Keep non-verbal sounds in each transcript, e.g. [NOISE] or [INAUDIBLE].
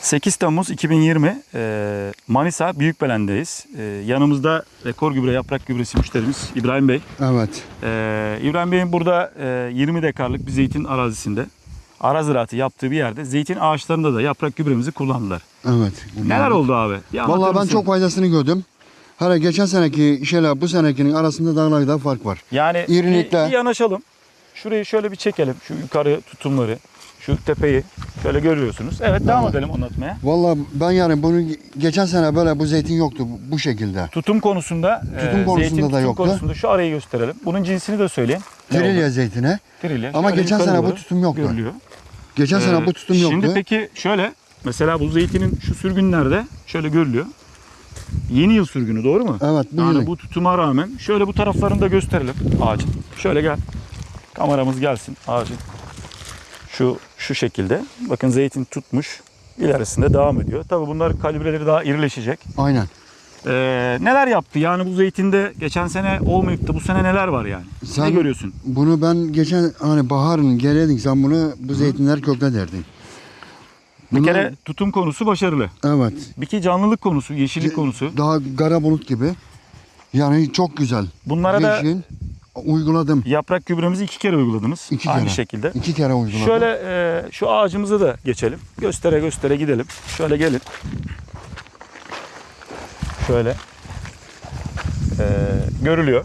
8 Temmuz 2020 e, Manisa Büyükbelen'deyiz. E, yanımızda rekor gübre yaprak gübresi müşterimiz İbrahim Bey. Evet. E, İbrahim Bey'in burada e, 20 dekarlık bir zeytin arazisinde ara ziraatı yaptığı bir yerde zeytin ağaçlarında da yaprak gübremizi kullandılar. Evet. Neler oldu abi? Anlatır Vallahi ben çok faydasını gördüm. Hele geçen seneki şeyle bu senekinin arasında dağlarda fark var. Yani İrilikle- bir, bir yanaşalım. Şurayı şöyle bir çekelim. Şu yukarı tutumları, şu tepeyi şöyle görüyorsunuz. Evet devam edelim anlatmaya. Vallahi ben yani bunu geçen sene böyle bu zeytin yoktu bu- bu şekilde. Tutum konusunda, Tutum e, konusunda zeytin da tutum yoktu. konusunda şu arayı gösterelim. Bunun cinsini de söyleyin. Ne oldu? Trilye zeytine. Trilye. Ama Şöyle geçen yukarı sene bu doğru tutum yoktu. Görülüyor. Geçen sene Ee, bu tutum yoktu. Şimdi peki şöyle mesela bu zeytinin şu sürgünlerde şöyle görülüyor. Yeni yıl sürgünü doğru mu? Evet bu Yani yılın. bu tutuma rağmen şöyle bu taraflarını da gösterelim ağacın. Şöyle gel. Kameramız gelsin ağacın. Şu şu şekilde. Bakın zeytin tutmuş. İlerisinde devam ediyor. Tabii bunlar kalibreleri daha irileşecek. Aynen. Ee, neler yaptı? Yani bu zeytinde geçen sene olmayıp da bu sene neler var yani? ne Sen- görüyorsun? Bunu ben geçen hani baharın geleydin sen bunu bu zeytinler kökle derdin. Bir kere tutum konusu başarılı. Evet. Bir ki canlılık konusu, yeşillik konusu. Daha kara bulut gibi. Yani çok güzel. Bunlara da Yeşil. Uyguladım. yaprak gübremizi iki kere uyguladınız. İki Aynı kere. şekilde. İki kere uyguladım. Şöyle e, şu ağacımıza da geçelim. Göstere göstere gidelim. Şöyle gelin. Şöyle. E, görülüyor.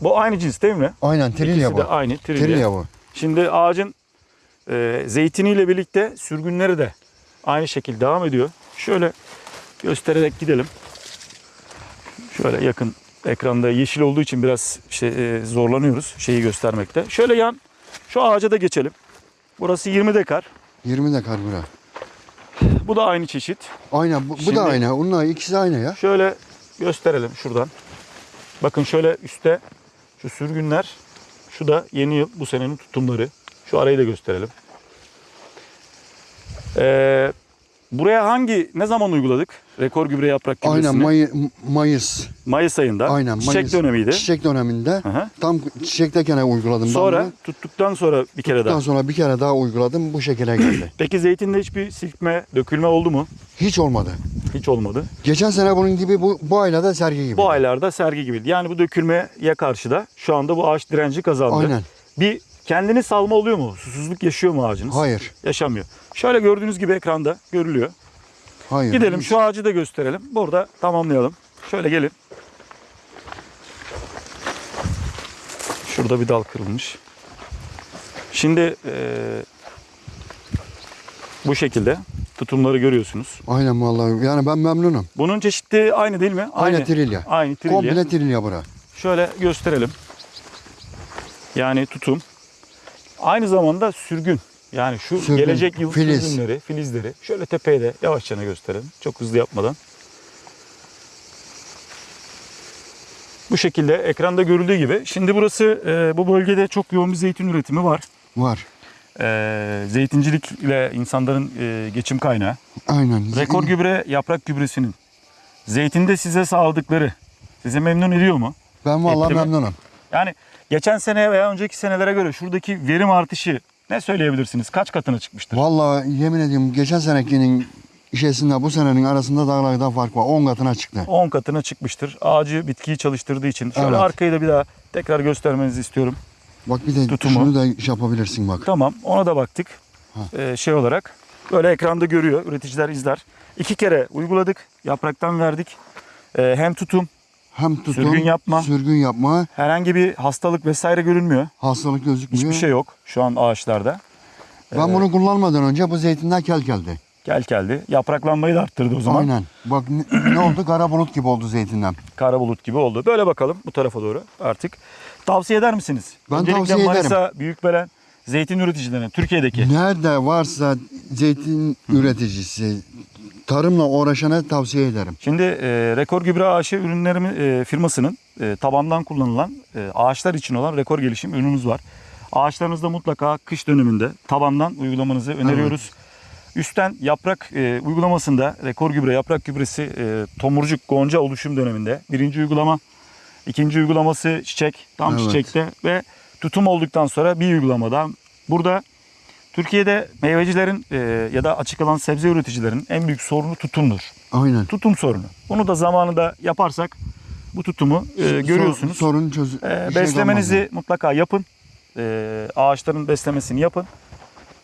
Bu aynı cins değil mi? Aynen İkisi bu. de aynı trilye. Trilye bu. Şimdi ağacın e, zeytiniyle birlikte sürgünleri de aynı şekilde devam ediyor. Şöyle göstererek gidelim. Şöyle yakın ekranda yeşil olduğu için biraz şey, e, zorlanıyoruz şeyi göstermekte. Şöyle yan şu ağaca da geçelim. Burası 20 dekar. 20 dekar bura. Bu da aynı çeşit. Aynen bu, bu Şimdi- da aynı. Onlar ikisi aynı ya. Şöyle gösterelim şuradan. Bakın şöyle üstte şu sürgünler. Şu da yeni yıl bu senenin tutumları. Şu arayı da gösterelim. Ee, buraya hangi ne zaman uyguladık? Rekor gübre yaprak gübresini. Aynen May- Mayıs. Mayıs ayında. Aynen Çiçek Mayıs. dönemiydi. Çiçek döneminde. Hı hı. Tam çiçekteyken uyguladım. ben Sonra bunu. tuttuktan sonra bir kere Daha daha. sonra bir kere daha uyguladım. Bu şekilde geldi. [CLEARS THROAT] Peki zeytinde hiçbir silkme, dökülme oldu mu? Hiç olmadı. Hiç olmadı. Geçen sene bunun gibi bu, bu aylarda da sergi gibi. Bu aylarda sergi gibiydi. Yani bu dökülmeye karşı da şu anda bu ağaç direnci kazandı. Aynen. Bir kendini salma oluyor mu? Susuzluk yaşıyor mu ağacınız? Hayır. Yaşamıyor. Şöyle gördüğünüz gibi ekranda görülüyor. Hayır. Gidelim şu ağacı da gösterelim. Burada tamamlayalım. Şöyle gelin. Şurada bir dal kırılmış. Şimdi eee, bu şekilde tutumları görüyorsunuz. Aynen vallahi. Yani ben memnunum. Bunun çeşitli aynı değil mi? Aynı trilye. Aynı trilye. Komple trilye bura. Şöyle gösterelim. Yani tutum. Aynı zamanda sürgün. Yani şu Sürgün, gelecek yıl filiz. sürgünleri, filizleri. Şöyle tepeye de yavaşça gösterelim. Çok hızlı yapmadan. Bu şekilde ekranda görüldüğü gibi. Şimdi burası e, bu bölgede çok yoğun bir zeytin üretimi var. Var. E, zeytincilikle insanların e, geçim kaynağı. Aynen. Rekor gübre yaprak gübresinin zeytinde size sağladıkları sizi memnun ediyor mu? Ben vallahi mi? memnunum. Yani geçen sene veya önceki senelere göre şuradaki verim artışı ne söyleyebilirsiniz? Kaç katına çıkmıştır? Vallahi yemin ediyorum geçen senekinin işesinde bu senenin arasında dağlarda fark var. 10 katına çıktı. 10 katına çıkmıştır. Ağacı bitkiyi çalıştırdığı için. Şöyle Evet. arkayı da bir daha tekrar göstermenizi istiyorum. Bak bir de Tutumu. şunu da şey yapabilirsin bak. Tamam ona da baktık. Ha. Ee, şey olarak böyle ekranda görüyor. Üreticiler izler. İki kere uyguladık. Yapraktan verdik. Ee, hem tutum Hem tutum, Sürgün yapma. sürgün yapma, herhangi bir hastalık vesaire görünmüyor. hastalık gözükmüyor. Hiçbir şey yok şu an ağaçlarda. Ben bunu kullanmadan önce bu zeytinler kel geldi. Gel geldi. Yapraklanmayı da arttırdı o zaman. Aynen. Bak ne, ne oldu? Kara bulut gibi oldu zeytinden. kara bulut gibi oldu. Böyle bakalım bu tarafa doğru artık. Tavsiye eder misiniz? Ben Öncelikle tavsiye Manisa, Büyükbelen zeytin üreticilerine Türkiye'deki. Nerede varsa zeytin üreticisi, tarımla uğraşana tavsiye ederim. Şimdi e, Rekor Gübre AŞ ürünlerimi e, firmasının e, tabandan kullanılan e, ağaçlar için olan rekor gelişim ürünümüz var. Ağaçlarınızda mutlaka kış döneminde tabandan uygulamanızı öneriyoruz. Üstten yaprak e, uygulamasında rekor gübre yaprak gübresi e, tomurcuk gonca oluşum döneminde birinci uygulama, ikinci uygulaması çiçek tam Evet. çiçekte ve tutum olduktan sonra bir uygulamada burada Türkiye'de meyvecilerin e, ya da açık alan sebze üreticilerin en büyük sorunu tutumdur. Aynen. Tutum sorunu. Bunu da zamanında yaparsak bu tutumu e, görüyorsunuz. Sor- sorun çöz. E, şey beslemenizi kalmaz mutlaka yapın. E, ağaçların beslemesini yapın.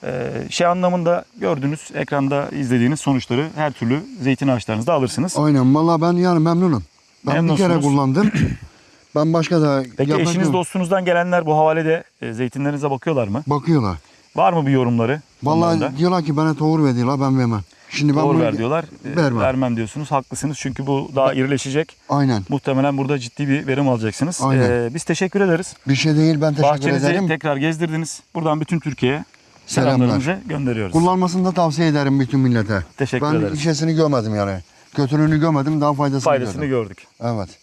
E, şey anlamında gördüğünüz ekranda izlediğiniz sonuçları her türlü zeytin ağaçlarınızda alırsınız. Aynen. Valla ben yani memnunum. Ben bir kere kullandım. ben başka da Peki eşiniz dostunuzdan gelenler bu havalede e, zeytinlerinize bakıyorlar mı? Bakıyorlar. Var mı bir yorumları? Vallahi diyorlar ki bana tohum ver diyorlar ben vermem. Şimdi ben Doğru ver diyorlar. E, Vermem. Vermem diyorsunuz. Haklısınız çünkü bu daha irileşecek. Aynen. Muhtemelen burada ciddi bir verim alacaksınız. Aynen. E, biz teşekkür ederiz. Bir şey değil ben teşekkür Bahçenizi ederim. tekrar gezdirdiniz. Buradan bütün Türkiye'ye Selamlar. selamlarımızı gönderiyoruz. Kullanmasını da tavsiye ederim bütün millete. Teşekkür ben ederiz. işesini görmedim yani. Kötülüğünü görmedim daha faydasını, Faydasını gördüm. gördük. Evet.